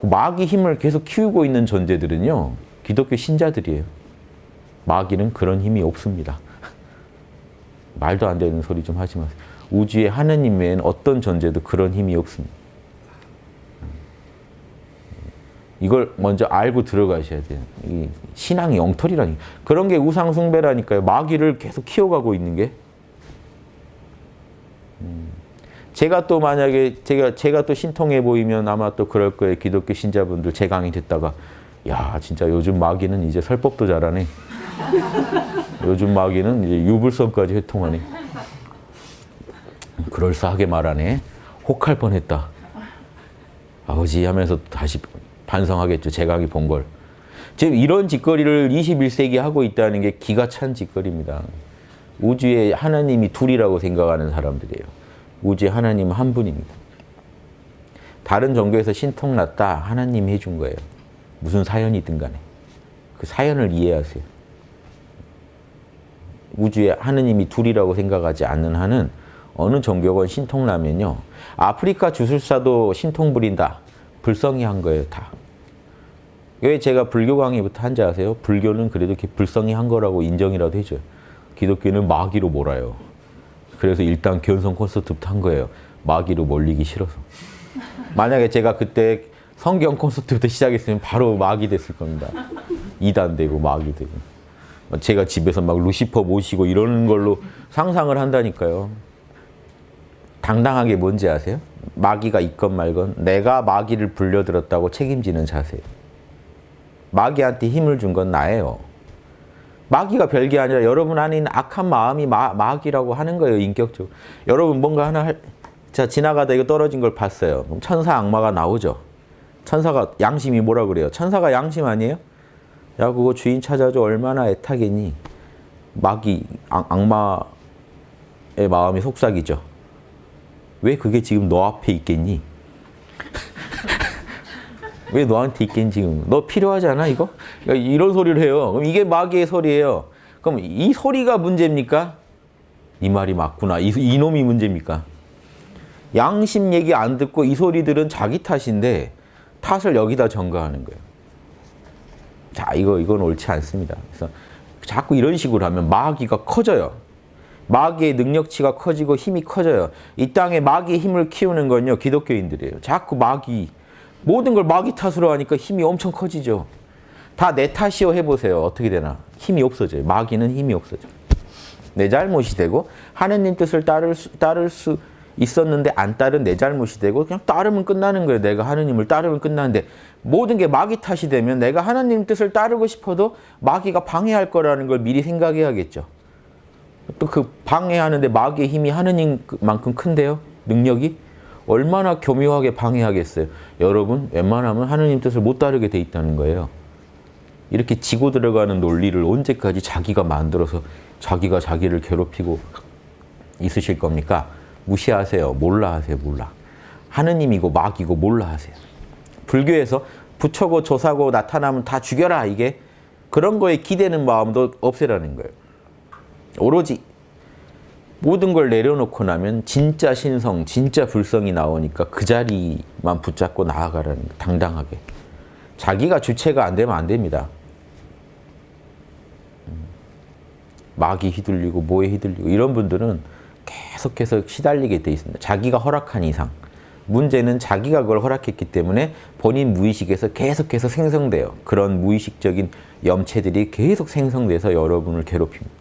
마귀 힘을 계속 키우고 있는 존재들은요. 기독교 신자들이에요. 마귀는 그런 힘이 없습니다. 말도 안 되는 소리 좀 하지 마세요. 우주에 하느님 외에는 어떤 존재도 그런 힘이 없습니다. 이걸 먼저 알고 들어가셔야 돼요. 이 신앙의 엉터리라니. 그런 게 우상 숭배라니까요. 마귀를 계속 키워가고 있는 게. 음. 제가 또 만약에 제가 제가 또 신통해 보이면 아마 또 그럴 거예요. 기독교 신자분들 제 강의 듣다가 야 진짜 요즘 마귀는 이제 설법도 잘하네. 요즘 마귀는 이제 유불선까지 회통하네. 그럴싸하게 말하네. 혹할 뻔했다. 아버지 하면서 다시 반성하겠죠. 제 강의 본 걸. 지금 이런 짓거리를 21세기 하고 있다는 게 기가 찬 짓거리입니다. 우주에 하나님이 둘이라고 생각하는 사람들이에요. 우주에 하나님은 한 분입니다. 다른 종교에서 신통 났다. 하나님이 해준 거예요. 무슨 사연이든 간에. 그 사연을 이해하세요. 우주에 하느님이 둘이라고 생각하지 않는 한은 어느 종교건 신통 나면요. 아프리카 주술사도 신통 부린다. 불성이한 거예요. 다. 왜 제가 불교 강의부터 한지 아세요? 불교는 그래도 불성이한 거라고 인정이라도 해줘요. 기독교는 마귀로 몰아요. 그래서 일단 견성 콘서트부터 한 거예요. 마귀로 몰리기 싫어서. 만약에 제가 그때 성경 콘서트부터 시작했으면 바로 마귀 됐을 겁니다. 이단 되고 마귀 되고. 제가 집에서 막 루시퍼 모시고 이러는 걸로 상상을 한다니까요. 당당하게 뭔지 아세요? 마귀가 있건 말건 내가 마귀를 불려들었다고 책임지는 자세예요. 마귀한테 힘을 준 건 나예요. 마귀가 별게 아니라 여러분 있는 악한 마음이 마, 마귀라고 하는 거예요. 인격적으로. 여러분 뭔가 하나 할, 자 지나가다 이거 떨어진 걸 봤어요. 그럼 천사 악마가 나오죠. 천사가 양심이 뭐라 그래요? 천사가 양심 아니에요? 야 그거 주인 찾아줘 얼마나 애타겠니? 마귀 악, 악마의 마음이 속삭이죠. 왜 그게 지금 너 앞에 있겠니? 왜 너한테 있겠니 지금? 너 필요하지 않아 이거? 이런 소리를 해요. 그럼 이게 마귀의 소리예요. 그럼 이 소리가 문제입니까? 이 말이 맞구나. 이, 이놈이 문제입니까? 양심 얘기 안 듣고 이 소리들은 자기 탓인데 탓을 여기다 전가하는 거예요. 자, 이거 이건 옳지 않습니다. 그래서 자꾸 이런 식으로 하면 마귀가 커져요. 마귀의 능력치가 커지고 힘이 커져요. 이 땅에 마귀의 힘을 키우는 건요. 기독교인들이에요. 자꾸 마귀 모든 걸 마귀 탓으로 하니까 힘이 엄청 커지죠. 다 내 탓이요 해보세요. 어떻게 되나. 힘이 없어져요. 마귀는 힘이 없어져. 내 잘못이 되고 하느님 뜻을 따를 수, 따를 수 있었는데 안 따른 내 잘못이 되고 그냥 따르면 끝나는 거예요. 내가 하느님을 따르면 끝나는데 모든 게 마귀 탓이 되면 내가 하나님 뜻을 따르고 싶어도 마귀가 방해할 거라는 걸 미리 생각해야겠죠. 또 그 방해하는데 마귀의 힘이 하느님만큼 큰데요. 능력이 얼마나 교묘하게 방해하겠어요. 여러분 웬만하면 하느님 뜻을 못 따르게 돼 있다는 거예요. 이렇게 지고 들어가는 논리를 언제까지 자기가 만들어서 자기가 자기를 괴롭히고 있으실 겁니까? 무시하세요. 몰라 하세요. 몰라. 하느님이고 마귀고 몰라 하세요. 불교에서 부처고 조사고 나타나면 다 죽여라 이게 그런 거에 기대는 마음도 없애라는 거예요. 오로지 모든 걸 내려놓고 나면 진짜 신성, 진짜 불성이 나오니까 그 자리만 붙잡고 나아가라는 거예요. 당당하게. 자기가 주체가 안 되면 안 됩니다. 마귀 휘둘리고 뭐에 휘둘리고 이런 분들은 계속해서 시달리게 돼 있습니다. 자기가 허락한 이상. 문제는 자기가 그걸 허락했기 때문에 본인 무의식에서 계속해서 생성돼요. 그런 무의식적인 염체들이 계속 생성돼서 여러분을 괴롭힙니다.